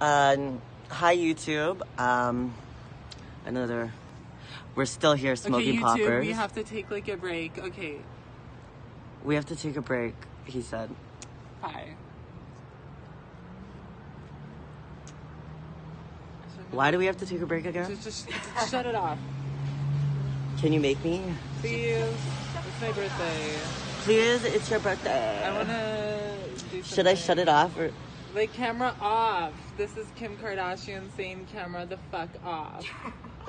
Um, hi YouTube. Um, another. We're still here smoking okay, YouTube, poppers. we have to take like a break. Okay, We have to take a break. He said. bye. Why do we have to take a break again? Just, just, just shut it off. Can you make me? Please. It's my birthday. Please, it's your birthday. I wanna do Should I shut it off or? Like camera off. This is Kim Kardashian saying camera the fuck off.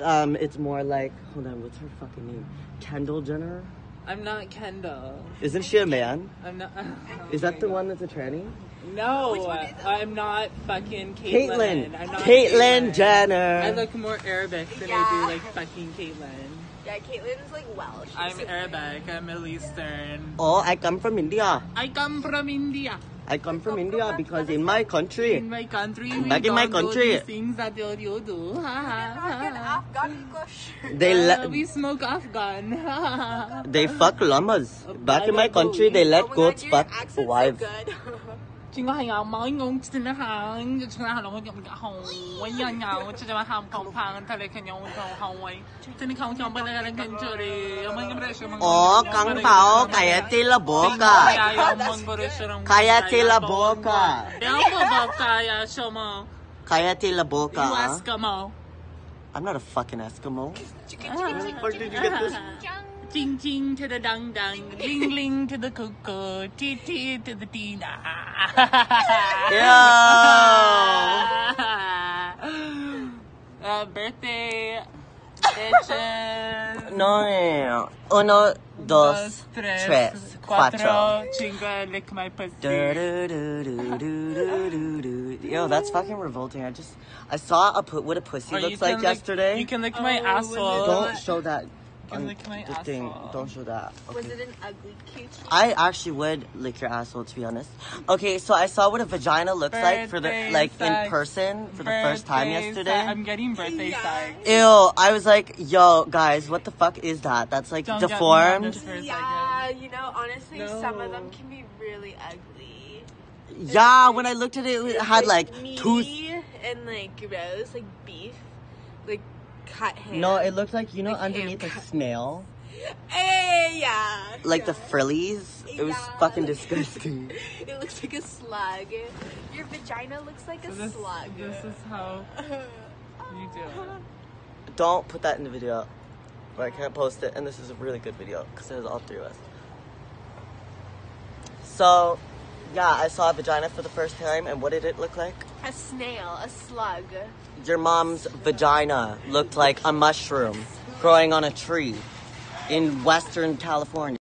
Um, it's more like. Hold on. What's her fucking name? Kendall Jenner. I'm not Kendall. Isn't she a man? I'm not. Is that the one that's a tranny? No, I'm not fucking Caitlyn. Caitlyn. I'm not Caitlyn Jenner. I look more Arabic than I do like fucking Caitlyn. Yeah, Caitlyn's like Welsh. I'm Arabic. I'm Middle Eastern. Oh, I come from India. I come from India. I come from India because in my country. In my country. Back in my country. Things that you, you do. They uh, we smoke Afghan. they fuck llamas. Back in my country, they let goats fuck wives. O kang tao kaya tila boka. Kaya yung mong Kaya tila boka. Yung boka kaya siya mo. Kaya tila boka. You Eskimo. I'm not a fucking Eskimo. Where did you get this? Ting ting to the dang dang, ling ling to the cuckoo, tee tee to the tina. Yo! uh, birthday bitches. No. Uno, dos, tres, cuatro. cinco, lick my pussy. Do, do, do. Yo, that's fucking revolting. I just, I saw a put what a pussy Or looks like lick- yesterday. You can lick my Oh, asshole. Don't show that. Can on lick my the thing. asshole. Don't show that. Was it an ugly coochie? I actually would lick your asshole to be honest. Okay, so I saw what a vagina looks like for the Birthday like in sex. person for the first time Birthday yesterday. sex. I'm getting birthday Yeah. sex. Ew, I was like, yo, guys, what the fuck is that? That's like Don't get me on deformed. this for a Yeah, you know, honestly, some of them can be really ugly. Yeah, when I looked at it, it had like meaty tooth. and like gross, like beef, like cut hand. No, it looked like you know Like underneath a snail, Hey, yeah. like the frillies. It was Yeah. fucking disgusting. It looks like a slug. Your vagina looks like a this, slug. this is how you do it. Don't put that in the video, But I can't post it. And this is a really good video because it has all three of us. So, yeah, I saw a vagina for the first time, and what did it look like? A snail, a slug. Your mom's vagina looked like a mushroom growing on a tree in Western California.